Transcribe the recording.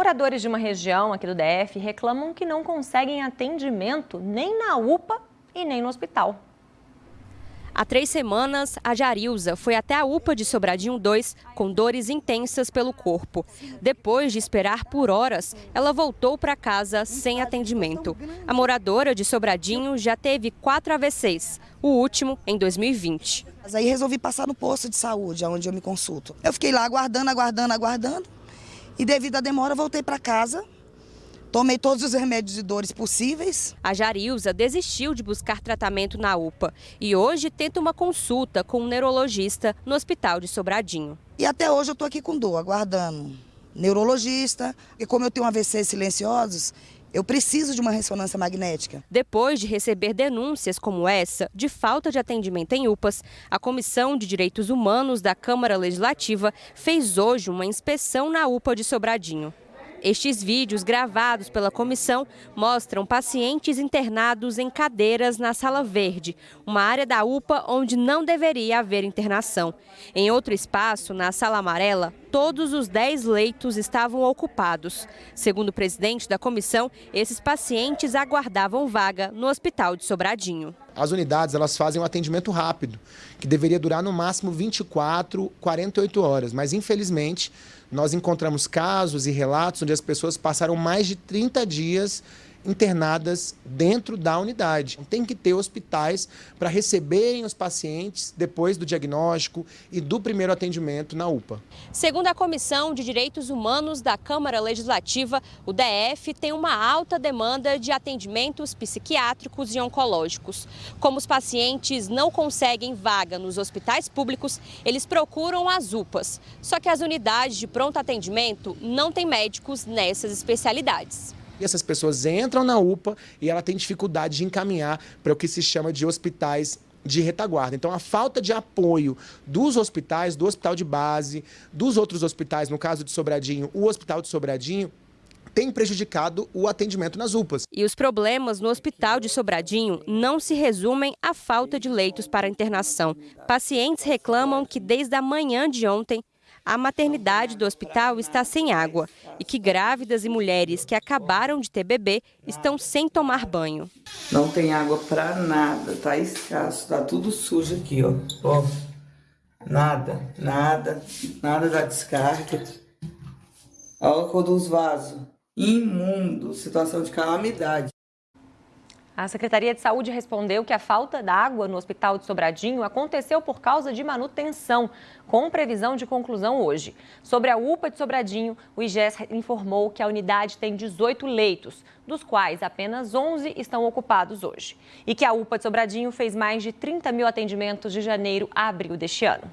Moradores de uma região aqui do DF reclamam que não conseguem atendimento nem na UPA e nem no hospital. Há três semanas, a Jarilza foi até a UPA de Sobradinho 2 com dores intensas pelo corpo. Depois de esperar por horas, ela voltou para casa sem atendimento. A moradora de Sobradinho já teve quatro AVCs, o último em 2020. Mas aí resolvi passar no posto de saúde, onde eu me consulto. Eu fiquei lá aguardando, aguardando, aguardando. E devido à demora, voltei para casa Tomei todos os remédios de dores possíveis. A Jarilza desistiu de buscar tratamento na UPA e hoje tenta uma consulta com um neurologista no Hospital de Sobradinho. E até hoje eu estou aqui com dor, aguardando neurologista. E como eu tenho AVC silenciosos, eu preciso de uma ressonância magnética. Depois de receber denúncias como essa de falta de atendimento em UPAs, a Comissão de Direitos Humanos da Câmara Legislativa fez hoje uma inspeção na UPA de Sobradinho. Estes vídeos gravados pela comissão mostram pacientes internados em cadeiras na Sala Verde, uma área da UPA onde não deveria haver internação. Em outro espaço, na Sala Amarela, todos os 10 leitos estavam ocupados. Segundo o presidente da comissão, esses pacientes aguardavam vaga no Hospital de Sobradinho. As unidades elas fazem um atendimento rápido, que deveria durar no máximo 24, 48 horas, mas infelizmente nós encontramos casos e relatos onde as pessoas passaram mais de 30 dias internadas dentro da unidade. Tem que ter hospitais para receberem os pacientes depois do diagnóstico e do primeiro atendimento na UPA. Segundo a Comissão de Direitos Humanos da Câmara Legislativa, o DF tem uma alta demanda de atendimentos psiquiátricos e oncológicos. Como os pacientes não conseguem vaga nos hospitais públicos, eles procuram as UPAs. Só que as unidades de pronto atendimento não têm médicos nessas especialidades. E essas pessoas entram na UPA e ela tem dificuldade de encaminhar para o que se chama de hospitais de retaguarda. Então, a falta de apoio dos hospitais, do hospital de base, dos outros hospitais, no caso de Sobradinho, o hospital de Sobradinho, tem prejudicado o atendimento nas UPAs. E os problemas no Hospital de Sobradinho não se resumem à falta de leitos para internação. Pacientes reclamam que desde a manhã de ontem a maternidade do hospital está sem água e que grávidas e mulheres que acabaram de ter bebê estão sem tomar banho. Não tem água para nada, tá escasso, tá tudo sujo aqui, ó. ó. Nada, nada, nada da descarga. Olha a cor dos vasos. Imundo, situação de calamidade. A Secretaria de Saúde respondeu que a falta d'água no Hospital de Sobradinho aconteceu por causa de manutenção, com previsão de conclusão hoje. Sobre a UPA de Sobradinho, o IGES informou que a unidade tem 18 leitos, dos quais apenas 11 estão ocupados hoje. E que a UPA de Sobradinho fez mais de 30 mil atendimentos de janeiro a abril deste ano.